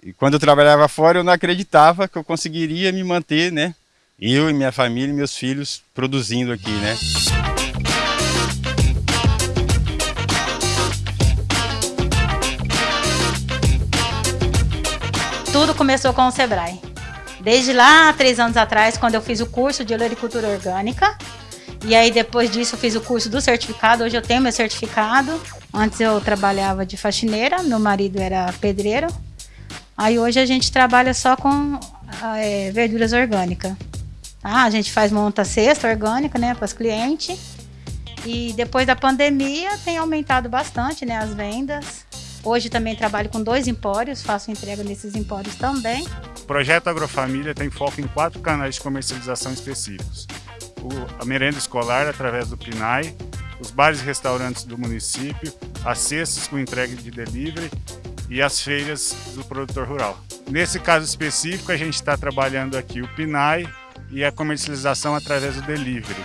E quando eu trabalhava fora, eu não acreditava que eu conseguiria me manter, né? Eu e minha família e meus filhos produzindo aqui, né? Tudo começou com o Sebrae. Desde lá, três anos atrás, quando eu fiz o curso de olericultura orgânica, e aí depois disso eu fiz o curso do certificado, hoje eu tenho meu certificado. Antes eu trabalhava de faxineira, meu marido era pedreiro, Aí hoje a gente trabalha só com é, verduras orgânicas. Tá? A gente faz monta cesta orgânica, né, para os clientes. E depois da pandemia tem aumentado bastante, né, as vendas. Hoje também trabalho com dois empórios, faço entrega nesses empórios também. O projeto Agrofamília tem foco em quatro canais de comercialização específicos. O, a merenda escolar através do PNAE, os bares e restaurantes do município, as cestas com entrega de delivery e as feiras do produtor rural. Nesse caso específico, a gente está trabalhando aqui o PNAE e a comercialização através do delivery.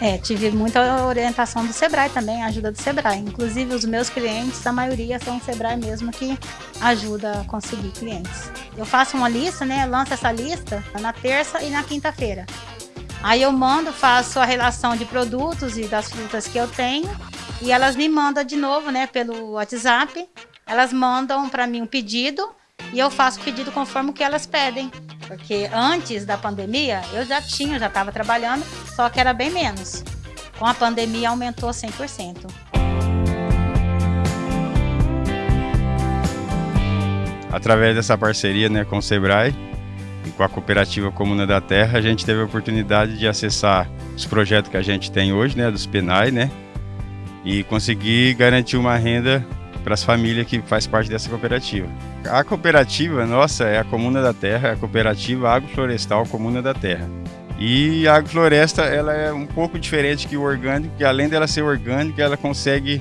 É, tive muita orientação do Sebrae também, ajuda do Sebrae. Inclusive, os meus clientes, a maioria são o Sebrae mesmo que ajuda a conseguir clientes. Eu faço uma lista, né? Lanço essa lista na terça e na quinta-feira. Aí eu mando, faço a relação de produtos e das frutas que eu tenho e elas me mandam de novo, né, pelo WhatsApp elas mandam para mim um pedido e eu faço o pedido conforme o que elas pedem. Porque antes da pandemia eu já tinha, já estava trabalhando, só que era bem menos. Com a pandemia aumentou 100%. Através dessa parceria né, com o Sebrae e com a cooperativa Comuna da Terra, a gente teve a oportunidade de acessar os projetos que a gente tem hoje, né, dos PENAI, né, e conseguir garantir uma renda para as famílias que faz parte dessa cooperativa. A cooperativa nossa é a Comuna da Terra, é a cooperativa agroflorestal Comuna da Terra. E a agrofloresta ela é um pouco diferente que o orgânico, que além dela ser orgânica, ela consegue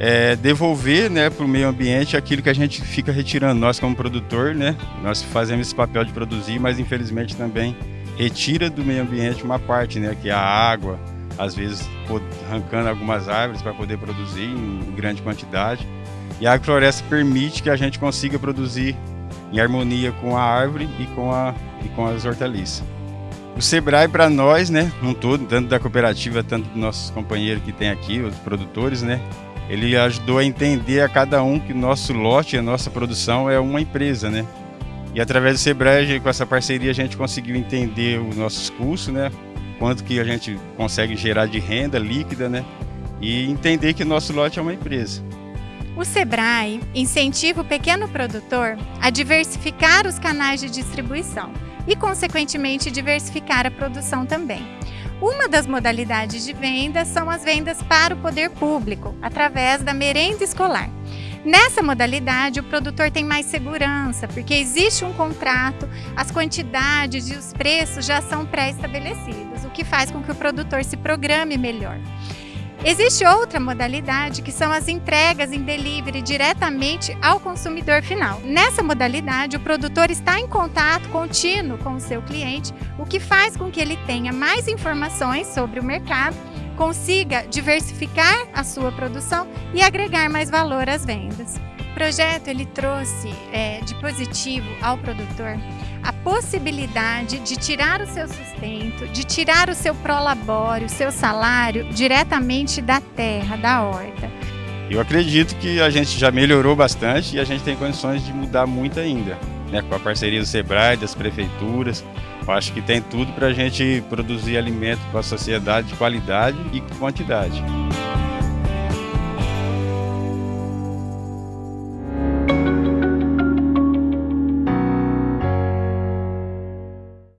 é, devolver né, para o meio ambiente aquilo que a gente fica retirando. Nós como produtor, né, nós fazemos esse papel de produzir, mas infelizmente também retira do meio ambiente uma parte, né, que é a água, às vezes arrancando algumas árvores para poder produzir em grande quantidade. E a agrofloresta permite que a gente consiga produzir em harmonia com a árvore e com, a, e com as hortaliças. O Sebrae para nós, né, um todo, tanto da cooperativa, tanto dos nossos companheiros que tem aqui, os produtores, né, ele ajudou a entender a cada um que o nosso lote, a nossa produção é uma empresa, né. E através do Sebrae, com essa parceria, a gente conseguiu entender os nossos custos, né, quanto que a gente consegue gerar de renda líquida, né? E entender que nosso lote é uma empresa. O Sebrae incentiva o pequeno produtor a diversificar os canais de distribuição e, consequentemente, diversificar a produção também. Uma das modalidades de venda são as vendas para o poder público, através da merenda escolar. Nessa modalidade, o produtor tem mais segurança, porque existe um contrato, as quantidades e os preços já são pré-estabelecidos, o que faz com que o produtor se programe melhor. Existe outra modalidade que são as entregas em delivery diretamente ao consumidor final. Nessa modalidade, o produtor está em contato contínuo com o seu cliente, o que faz com que ele tenha mais informações sobre o mercado consiga diversificar a sua produção e agregar mais valor às vendas. O projeto ele trouxe é, de positivo ao produtor a possibilidade de tirar o seu sustento, de tirar o seu prolabore, o seu salário diretamente da terra, da horta. Eu acredito que a gente já melhorou bastante e a gente tem condições de mudar muito ainda, né? com a parceria do SEBRAE, das prefeituras, eu acho que tem tudo para a gente produzir alimento para a sociedade de qualidade e quantidade.